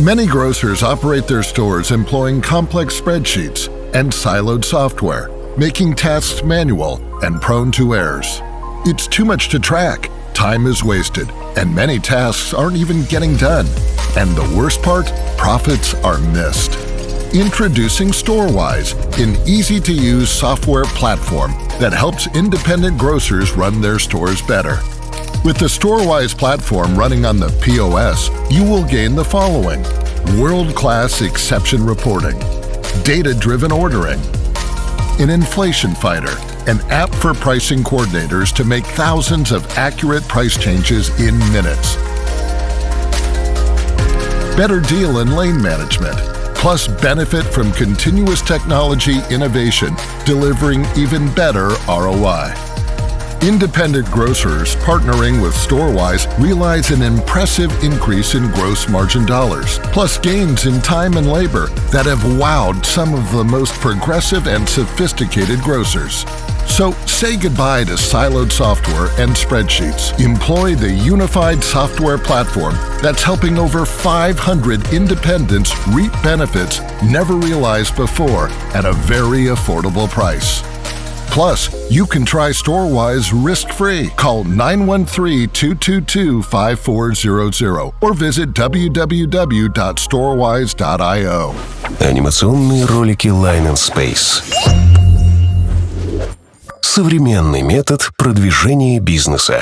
Many grocers operate their stores employing complex spreadsheets and siloed software, making tasks manual and prone to errors. It's too much to track, time is wasted, and many tasks aren't even getting done. And the worst part? Profits are missed. Introducing Storewise, an easy to use software platform that helps independent grocers run their stores better. With the Storewise platform running on the POS, you will gain the following world class exception reporting, data driven ordering, an inflation fighter, an app for pricing coordinators to make thousands of accurate price changes in minutes, better deal and lane management, plus benefit from continuous technology innovation, delivering even better ROI. Independent grocers partnering with Storewise realize an impressive increase in gross margin dollars, plus gains in time and labor that have wowed some of the most progressive and sophisticated grocers. So say goodbye to siloed software and spreadsheets. Employ the unified software platform that's helping over 500 independents reap benefits never realized before at a very affordable price. Plus, you can try Storewise risk-free. Call 913-222-5400 or visit www.storewise.io. Анимационные ролики Line and Space. Современный метод продвижения бизнеса.